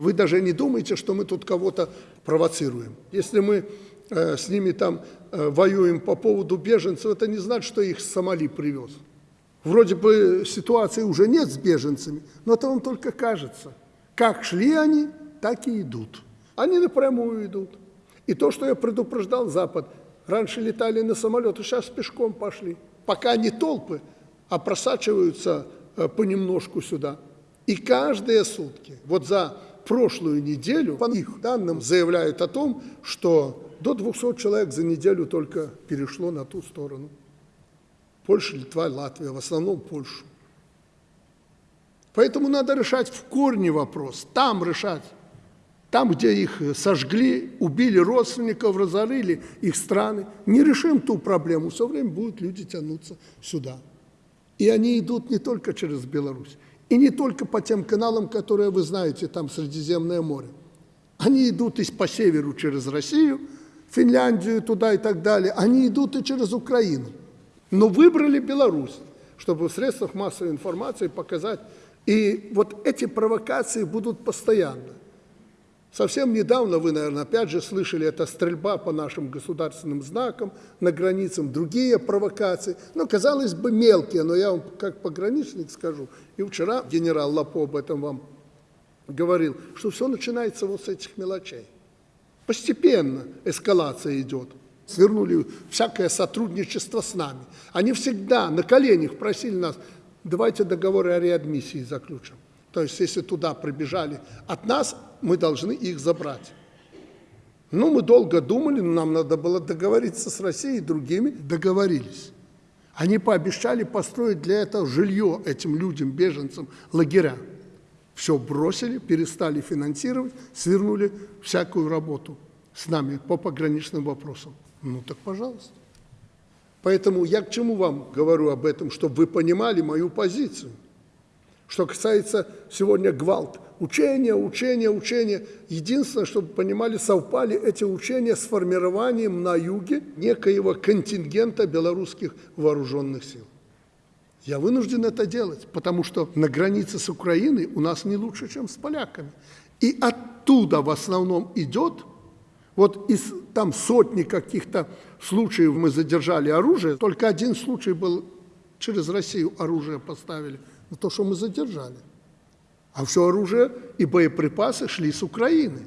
Вы даже не думаете, что мы тут кого-то провоцируем. Если мы э, с ними там э, воюем по поводу беженцев, это не значит, что их Сомали привез. Вроде бы ситуации уже нет с беженцами, но это вам только кажется. Как шли они, так и идут. Они напрямую идут. И то, что я предупреждал Запад, раньше летали на самолеты, сейчас пешком пошли. Пока не толпы, а просачиваются э, понемножку сюда. И каждые сутки, вот за прошлую неделю, по их данным, заявляют о том, что до 200 человек за неделю только перешло на ту сторону. Польша, Литва, Латвия, в основном Польшу. Поэтому надо решать в корне вопрос, там решать. Там, где их сожгли, убили родственников, разорили их страны. Не решим ту проблему, все время будут люди тянуться сюда. И они идут не только через Беларусь, и не только по тем каналам, которые вы знаете, там Средиземное море. Они идут и по северу через Россию, Финляндию туда и так далее. Они идут и через Украину. Но выбрали Беларусь, чтобы в средствах массовой информации показать. И вот эти провокации будут постоянно. Совсем недавно вы, наверное, опять же слышали, это стрельба по нашим государственным знакам, на границам, другие провокации. Ну, казалось бы, мелкие, но я вам как пограничник скажу. И вчера генерал Лапо об этом вам говорил, что все начинается вот с этих мелочей. Постепенно эскалация идет. Свернули всякое сотрудничество с нами. Они всегда на коленях просили нас, давайте договоры о реадмиссии заключим. То есть, если туда прибежали от нас, мы должны их забрать. Ну, мы долго думали, но нам надо было договориться с Россией и другими. Договорились. Они пообещали построить для этого жилье этим людям, беженцам, лагеря. Все бросили, перестали финансировать, свернули всякую работу с нами по пограничным вопросам. Ну так пожалуйста. Поэтому я к чему вам говорю об этом, чтобы вы понимали мою позицию. Что касается сегодня гвалт, учения, учения, учения. Единственное, чтобы понимали, совпали эти учения с формированием на юге некоего контингента белорусских вооруженных сил. Я вынужден это делать, потому что на границе с Украиной у нас не лучше, чем с поляками. И оттуда в основном идет, вот из там сотни каких-то случаев мы задержали оружие, только один случай был, через Россию оружие поставили – на то, что мы задержали. А все оружие и боеприпасы шли с Украины.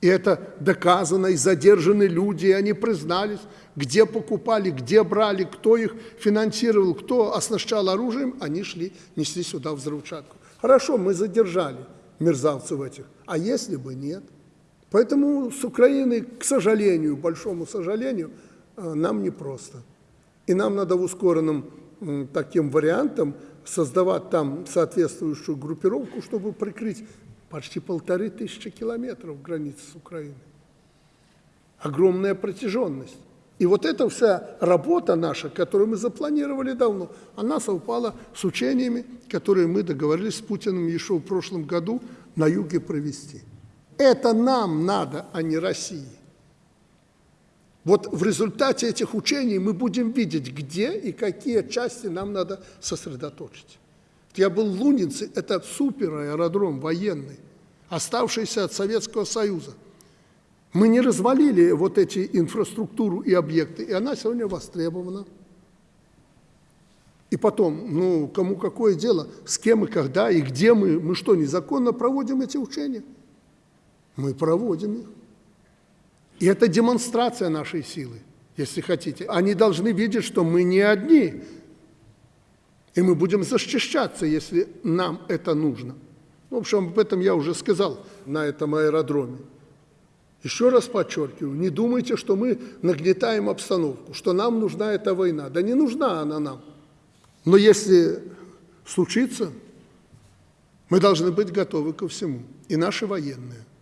И это доказано, и задержаны люди, и они признались, где покупали, где брали, кто их финансировал, кто оснащал оружием, они шли, несли сюда взрывчатку. Хорошо, мы задержали мерзавцев этих, а если бы нет? Поэтому с Украиной, к сожалению, большому сожалению, э, нам непросто. И нам надо в ускоренном таким вариантом создавать там соответствующую группировку, чтобы прикрыть почти полторы тысячи километров границы с Украиной. Огромная протяженность. И вот эта вся работа наша, которую мы запланировали давно, она совпала с учениями, которые мы договорились с Путиным еще в прошлом году на юге провести. Это нам надо, а не России. Вот в результате этих учений мы будем видеть, где и какие части нам надо сосредоточить. Я был в Лунинце, это супер аэродром военный, оставшийся от Советского Союза. Мы не развалили вот эти инфраструктуру и объекты, и она сегодня востребована. И потом, ну, кому какое дело, с кем и когда, и где мы, мы что, незаконно проводим эти учения? Мы проводим их. И это демонстрация нашей силы, если хотите. Они должны видеть, что мы не одни, и мы будем защищаться, если нам это нужно. В общем, об этом я уже сказал на этом аэродроме. Еще раз подчеркиваю, не думайте, что мы нагнетаем обстановку, что нам нужна эта война. Да не нужна она нам. Но если случится, мы должны быть готовы ко всему, и наши военные –